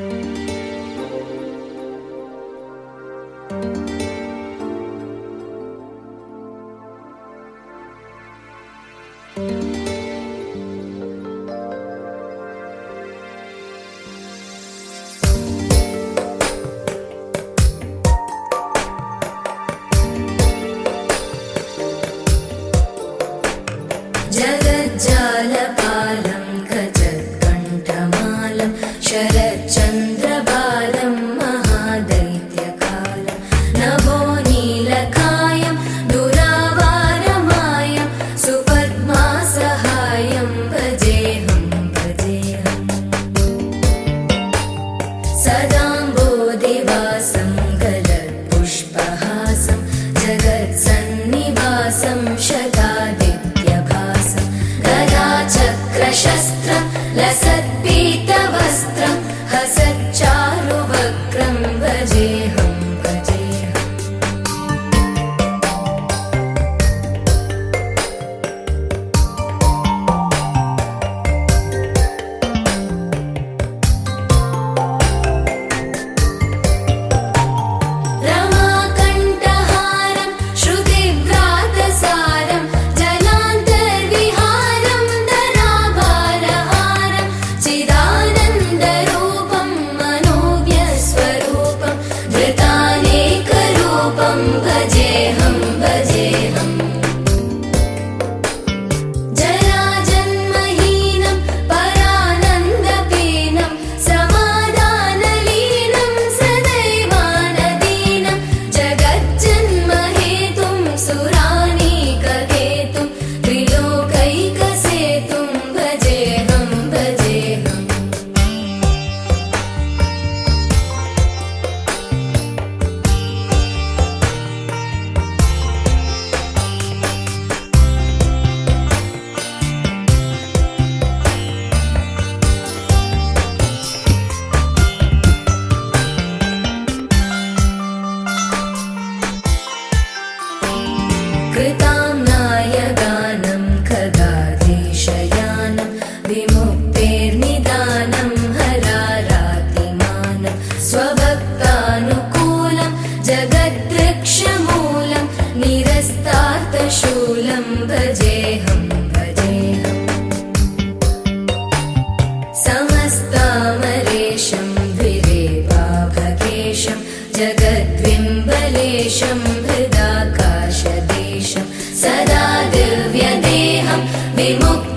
thank you संशदा जेहं भजेऽहं समस्तामलेशम् भिदेवाभेशम् जगद्विम्बलेशम् हृदाकाशदेशं। सदा दिव्यदेहं विमुक्